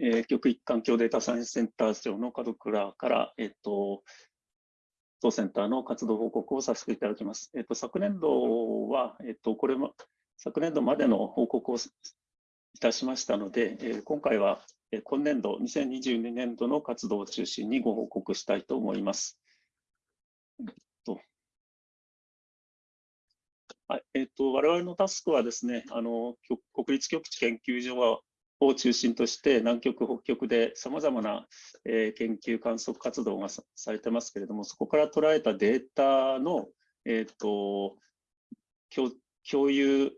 えー、極域環境データサイエンスセンター長の門倉から、えっと、当センターの活動報告をさせていただきます。えっと、昨年度は、えっと、これも、昨年度までの報告をいたしましたので、えー、今回は、えー、今年度、2022年度の活動を中心にご報告したいと思います。えっと、はいえっと、我々のタスクはですね、あの国立極地研究所はを中心として南極、北極でさまざまな、え、研究観測活動がされてますけれども、そこから捉えたデータの、えーと、共有、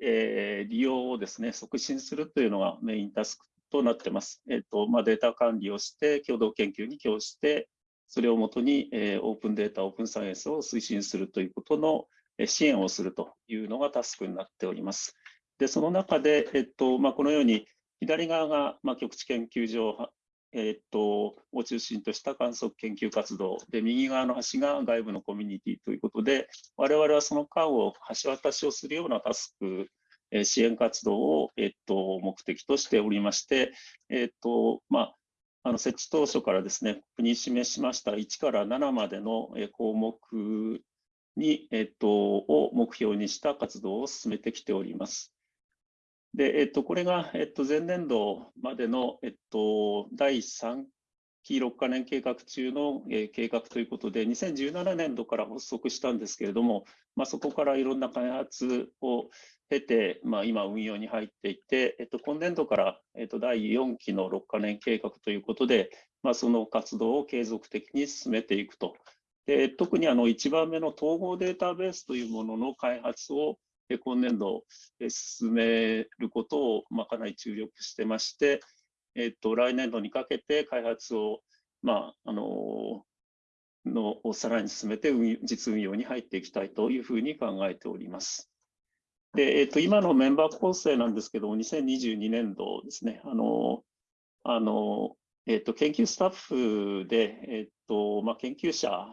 えー、利用をですね促進するというのがメインタスクとなってます。えーとまあ、データ管理をして、共同研究に供して、それをもとに、えー、オープンデータ、オープンサイエンスを推進するということの支援をするというのがタスクになっております。で、その中で、えっとまあ、このように左側が、まあ、極地研究所、えー、っとを中心とした観測研究活動で、右側の端が外部のコミュニティということで、我々はその間を橋渡しをするようなタスク、え、支援活動を、え、っと目的としておりまして、え、っとまあ、あの設置当初からですね、国に示しました1から7までの項目に、えっと、を目標にした活動を進めてきております。で、えっと、これが、えっと、前年度までの、えっと、第3期6カ年計画中の、えー、計画ということで、2017年度から発足したんですけれども、まあ、そこからいろんな開発を経て、まあ、今運用に入っていて、えっと、今年度から、えっと、第4期の6カ年計画ということで、まあ、その活動を継続的に進めていくと。で特にあの1番目の統合データベースというものの開発を今年度進めることを、まあ、かなり注力してまして、えっと、来年度にかけて開発を、まあ、あののさらに進めて実運用に入っていきたいというふうに考えております。で、えっと、今のメンバー構成なんですけども、2022年度ですね、あの、あの、えっと、研究スタッフで、えっとまあ、研究者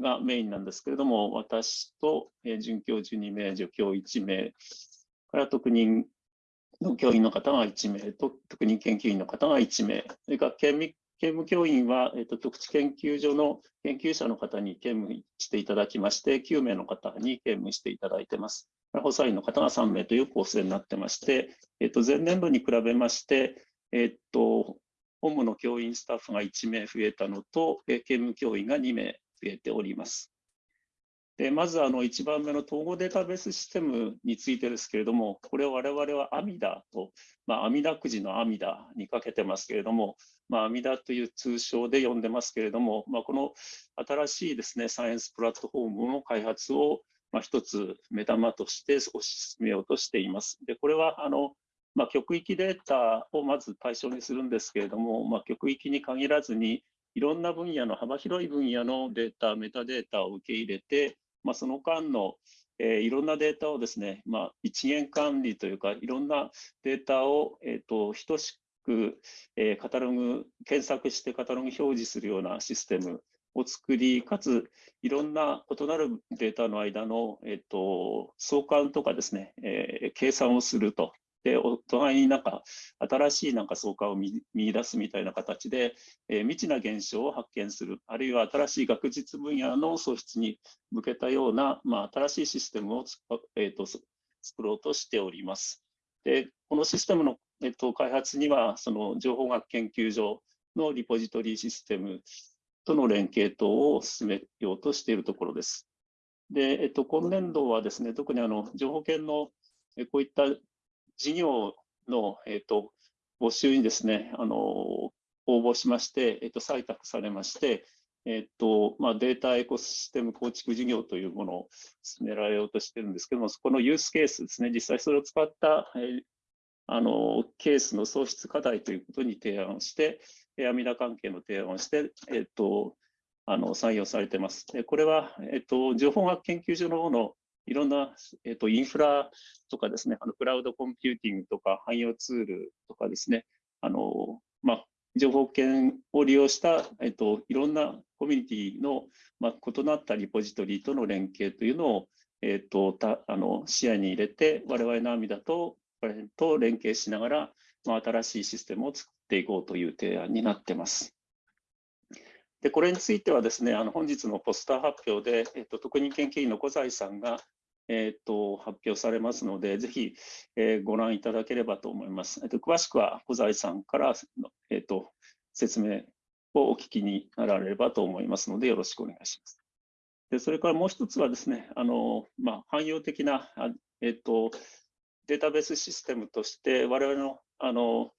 がメインなんですけれども、私と、え准教授2名、助教1名、から特任の教員の方が1名と、特任研究員の方が1名、それから兼務教員は、えーと、特地研究所の研究者の方に兼務していただきまして、9名の方に兼務していただいています。補佐員の方が3名という構成になってまして、えーと、前年度に比べまして、えーと、本務の教員スタッフが1名増えたのと、兼務教員が2名増えております。でまずあの1番目の統合データベースシステムについてですけれども、これを我々は阿弥陀と、まあ、阿弥陀くじの阿弥陀にかけてますけれども、まあ、阿弥陀という通称で呼んでますけれども、まあ、この新しいですね、サイエンスプラットフォームの開発を、まあ、一つ目玉として推し進めようとしています。で、これはあの、まあ、極域データをまず対象にするんですけれども、まあ、極域に限らずに、いろんな分野の幅広い分野のデータ、メタデータを受け入れて、まあ、その間の、えー、いろんなデータをですね、まあ、一元管理というか、いろんなデータを、えーと、等しく、えー、カタログ、検索してカタログ表示するようなシステムを作り、かついろんな異なるデータの間の、えーと相関とかですね、えー、計算をすると。で、お互いになんか新しいなんか相関を見出すみたいな形で、えー、未知な現象を発見する、あるいは新しい学術分野の創出に向けたような、まあ、新しいシステムをえーと、作ろうとしております。で、このシステムの、えーと、開発には、その情報学研究所のリポジトリシステムとの連携等を進めようとしているところです。で、えっと、今年度はですね、特にあの情報研のこういった事業の、えーと、募集にですね、あの応募しまして、えーと、採択されまして、えーとまあ、データエコシステム構築事業というものを進められようとしてるんですけども、そこのユースケースですね、実際それを使った、えー、あのケースの創出課題ということに提案をして、 AMIDER関係の提案をして、えーと、あの採用されてます。でこれは、えーと情報学研究所の方のいろんな、えーと、インフラとかですね、あのクラウドコンピューティングとか汎用ツールとかですね、あのまあ、情報研を利用した、えーと、いろんなコミュニティの、まあ、異なったリポジトリとの連携というのを、えーと、たあの視野に入れて、我々のアミダとと連携しながら、まあ、新しいシステムを作っていこうという提案になっています。でこれについてはですね、あの本日のポスター発表で、えっと、特任研究員の小材さんが、えっと、発表されますので、ぜひ、えー、ご覧いただければと思います。えっと、詳しくは小材さんから、えっと、説明をお聞きになられればと思いますので、よろしくお願いします。でそれからもう一つはですね、あのまあ、汎用的な、えっと、データベースシステムとして、我々のあの、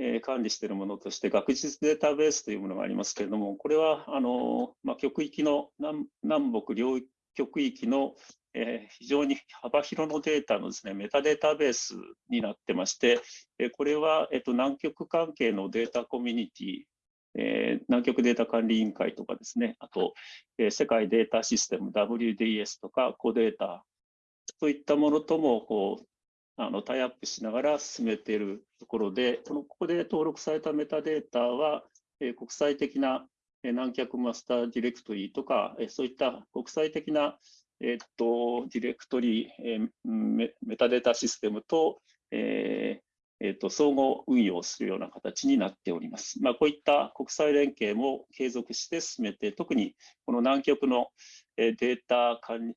え、管理しているものとして、学術データベースというものがありますけれども、これはあの、まあ、極域の南南北両極域の、えー、非常に幅広のデータのですね、メタデータベースになってまして、えこれは、えっと、南極関係のデータコミュニティえー、南極データ管理委員会とかですね、あと、えー、世界データシステム WDS とか CODATA、そういったものともこうあのタイアップしながら進めているところで、このここで登録されたメタデータは、えー、国際的な南極マスターディレクトリーとか、えー、そういった国際的な、えっとディレクトリー、えー、メタデータシステムと、えーえーと、相互運用するような形になっております。まあ、こういった国際連携も継続して進めて、特にこの南極のデータ管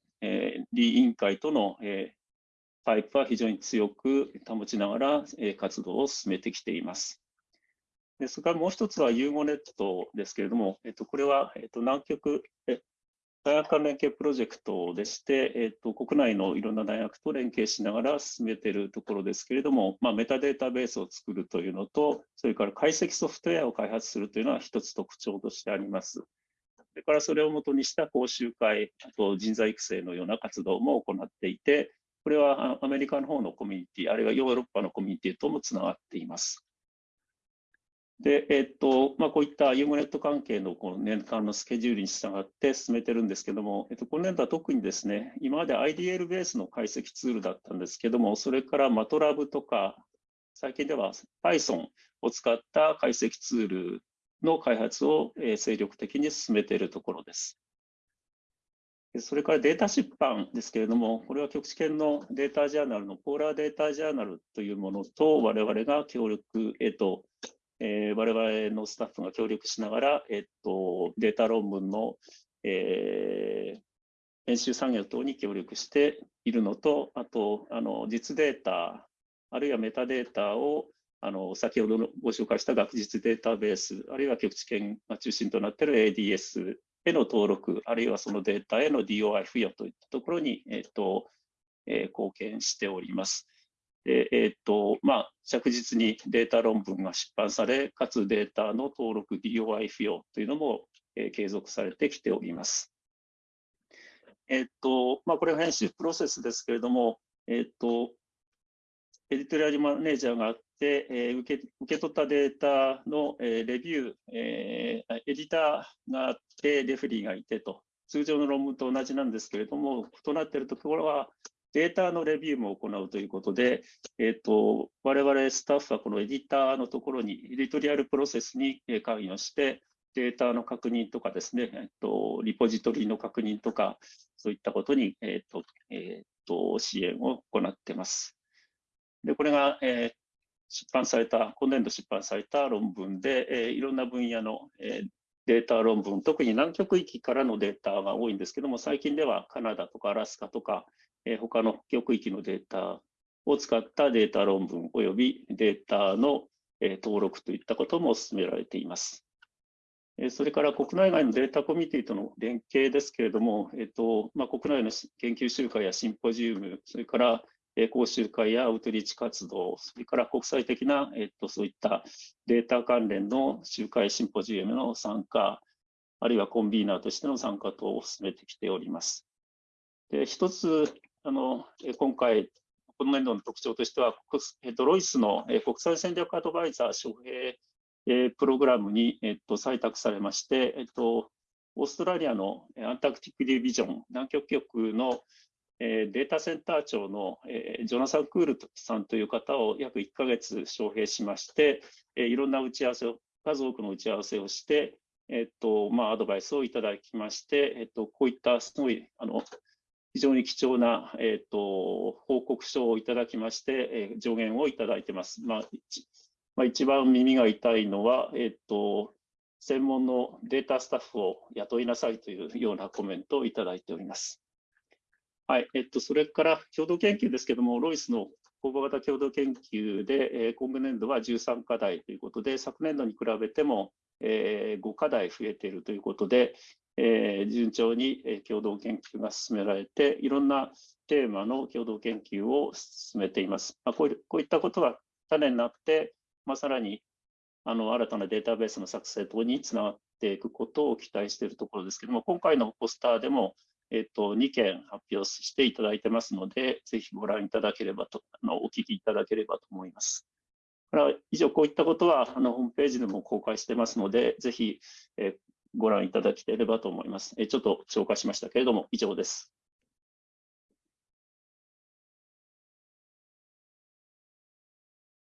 理委員会とのパイプは非常に強く保ちながら活動を進めてきています。でそれからもう一つはユーゴネットですけれども、えっと、これは、えっと、南極え大学間連携プロジェクトでして、えーと、国内のいろんな大学と連携しながら進めているところですけれども、まあ、メタデータベースを作るというのと、それから解析ソフトウェアを開発するというのは一つ特徴としてあります。それからそれをもとにした講習会、あと人材育成のような活動も行っていて、これはアメリカの方のコミュニティ、あるいはヨーロッパのコミュニティともつながっています。で、えっとまあ、こういったユーモネット関係のこの年間のスケジュールに従って進めてるんですけども、えっと、今年度は特にですね、今まで IDL ベースの解析ツールだったんですけども、それから MATLAB とか、最近では Python を使った解析ツールの開発を精力的に進めているところです。それからデータ出版ですけれども、これは局地圏のデータジャーナルのポーラーデータジャーナルというものと我々が協力、えっと、えー、我々のスタッフが協力しながら、えっと、データ論文の、えー、編集作業等に協力しているのと、あと、あの実データ、あるいはメタデータをあの先ほどのご紹介した学術データベース、あるいは局地圏が中心となっている ADS への登録、あるいはそのデータへの DOI 付与といったところに、えっとえー、貢献しております。でえーとまあ、着実にデータ論文が出版され、かつデータの登録 DOI 付与というのも、えー、継続されてきております。えっ、とまあ、これは編集プロセスですけれども、えっ、とエディトリアルマネージャーがあって、えー、受け受け取ったデータの、えー、レビュー、えー、エディターがあって、レフェリーがいてと、通常の論文と同じなんですけれども、異なっているところは、データのレビューも行うということで、えっ、ー、と、我々スタッフはこのエディターのところに、エディトリアルプロセスに関与して、データの確認とかですね、え、ー、と、リポジトリの確認とか、そういったことに、え、ー、と、えっ、と、支援を行っています。で、これが、えー、出版された、今年度出版された論文で、えー、いろんな分野の、えー、データ論文、特に南極域からのデータが多いんですけども、最近ではカナダとかアラスカとか、え他の極域のデータを使ったデータ論文及びデータの、え登録といったことも進められています。えそれから国内外のデータコミュニティとの連携ですけれども、えっとまあ、国内の研究集会やシンポジウム、それから講習会やアウトリーチ活動、それから国際的な、えっと、そういったデータ関連の集会、シンポジウムの参加、あるいはコンビーナーとしての参加等を進めてきております。で一つあの今回、今年度の特徴としては、ロイスの国際戦略アドバイザー招聘プログラムに、えっと、採択されまして、えっと、オーストラリアのアンタクティックディビジョン、南極局のデータセンター長のジョナサン・クールさんという方を約1ヶ月招聘しまして、いろんな打ち合わせを、数多くの打ち合わせをして、えっとまあ、アドバイスをいただきまして、えっと、こういったすごいあの非常に貴重な、えーと、報告書をいただきまして、えー、助言をいただいてます。まあ、まあ、一番耳が痛いのは、えっと、専門のデータスタッフを雇いなさいというようなコメントをいただいております。はい、えっと、それから共同研究ですけども、ロイスの公募型共同研究で、えー、今年度は13課題ということで、昨年度に比べても、えー、5課題増えているということで、えー、順調に共同研究が進められて、いろんなテーマの共同研究を進めています。まあ、こうこういったことが種になって、まあ、さらにあの新たなデータベースの作成等につながっていくことを期待しているところですけども、今回のポスターでも、えっと、2件発表していただいてますので、ぜひご覧いただければと、あのお聞きいただければと思います。以上、こういったことはあのホームページでも公開してますので、ぜひ、えご覧いただければと思います。えちょっと紹介しましたけれども、以上です。